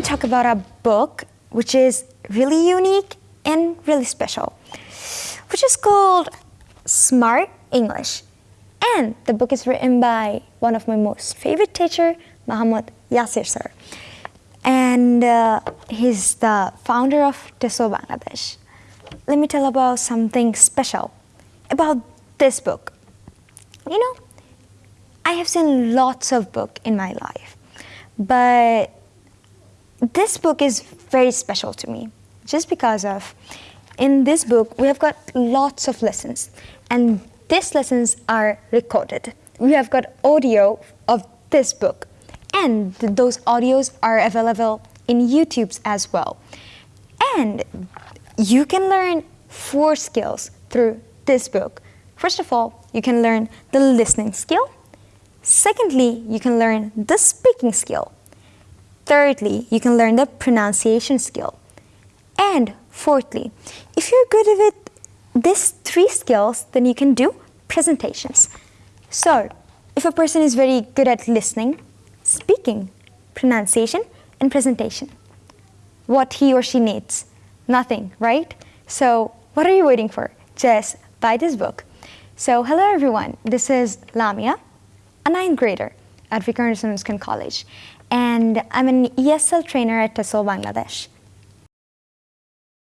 talk about a book which is really unique and really special, which is called Smart English. And the book is written by one of my most favorite teacher, Muhammad Yasir sir. And uh, he's the founder of TESOL Bangladesh. Let me tell about something special about this book. You know, I have seen lots of book in my life, but this book is very special to me just because of in this book we have got lots of lessons and these lessons are recorded. We have got audio of this book and those audios are available in YouTube's as well. And you can learn four skills through this book. First of all, you can learn the listening skill. Secondly, you can learn the speaking skill. Thirdly, you can learn the pronunciation skill. And fourthly, if you're good with these three skills, then you can do presentations. So, if a person is very good at listening, speaking, pronunciation, and presentation, what he or she needs? Nothing, right? So, what are you waiting for? Just buy this book. So, hello everyone, this is Lamia, a ninth grader at Vikarna College, and I'm an ESL trainer at TESOL Bangladesh.